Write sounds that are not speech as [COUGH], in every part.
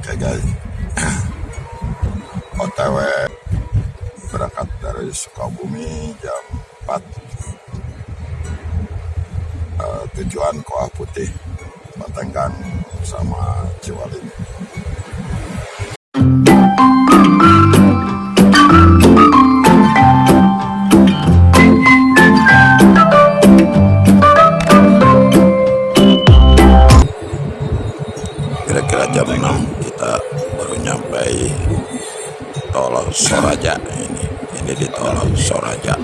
Guys. [CLEARS THROAT] OTW berangkat dari Sukabumi jam 4 uh, tujuan Koah Putih Batenggang sama Ciwalin Soraja ini. Ini di Soraja.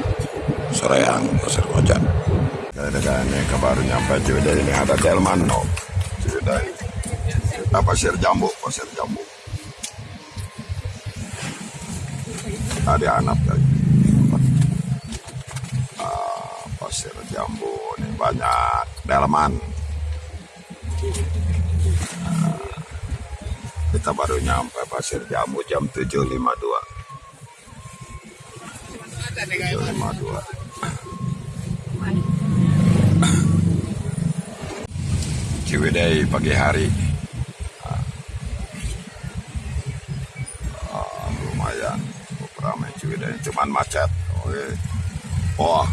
Soreang Pasir Koja. Ini ke baru nyampe Ciwidey ini ada Delman. No Ciwidey. Kita Pasir Jambu Pasir Jambu. Ada anak guys Ah, Pasir Jambu ini banyak. Delman. Kita baru nyampe Pasir Jambu jam 7.52 7.52 Ciwidey pagi hari. Ah, lumayan. Cukup ramai Ciwidey. Cuman macet. Oke. Wah.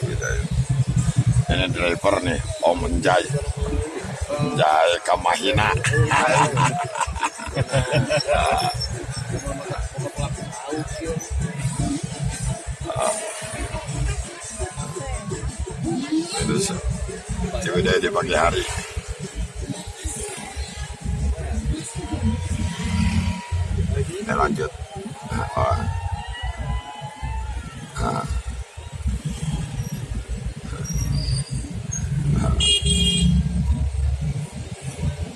Ciwidey. ini driver nih Om Menjai Menjai Kamahina [LAUGHS] Terus Ciwidey di pagi hari Ini lanjut oh. Ah.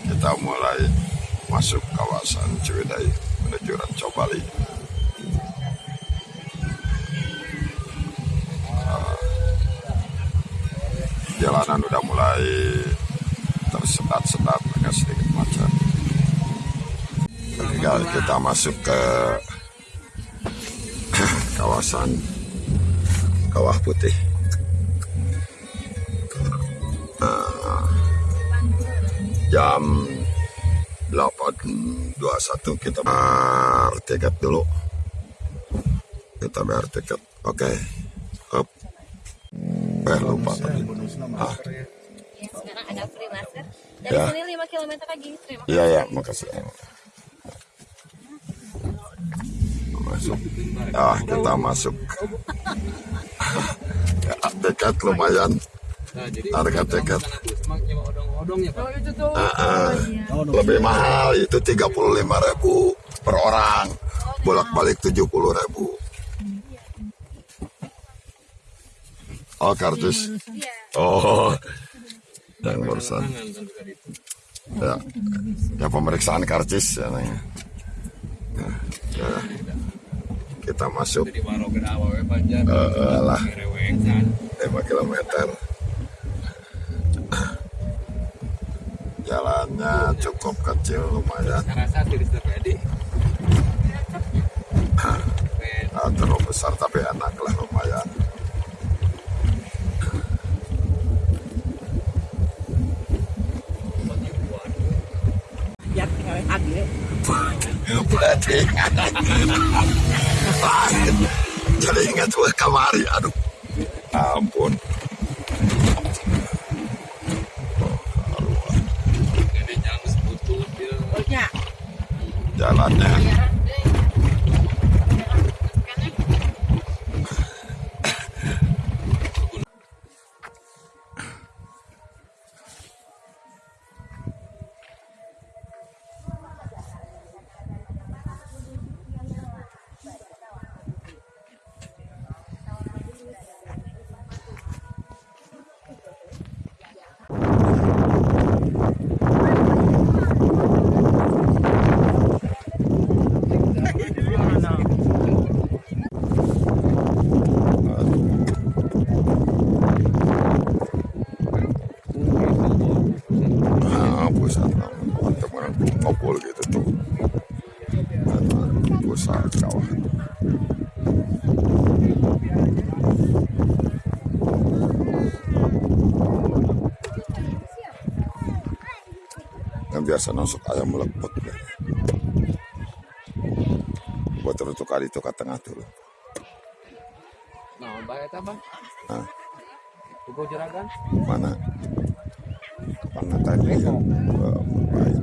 kita mulai masuk kawasan Ciwidey menuju Ranca Jalanan udah mulai tersedat-sedat agak sedikit macet. Tinggal kita masuk ke [COUGHS] kawasan Kawah Putih. jam 8.21 kita bayar tiket dulu kita bayar tiket oke Up. eh lupa tadi ah, Ya, sekarang ada free masker. Dari Ya. sini 5 km lagi. Terima iya ya makasih. Masuk. Ah kita masuk. [LAUGHS] Ya, tiket lumayan. Harga tiket. Ah, ah. lebih mahal itu 35.000 per orang. Bolak-balik 70.000 oh kartus oh. [LAUGHS] Yang barusan. Ya. Ya pemeriksaan karcis ya. Nah, ya. kita masuk. Eh, lah. reweng kan? 5 km jalannya cukup kecil lumayan. Nah, terlalu besar tapi enak lah lumayan Ya, berarti jadi ingat gue kamari aduh ampun kawah yang biasa nusuk ayam meleput buat terus kali itu ke tengah dulu Nah, bayar apa? Hah? Tugu juragan? mana mana tadi ya Oh, baik.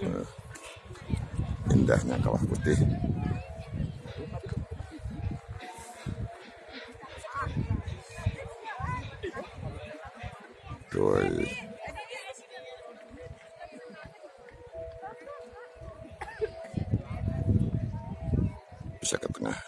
Eh, indahnya kawah putih Doi. Bisa ke tengah.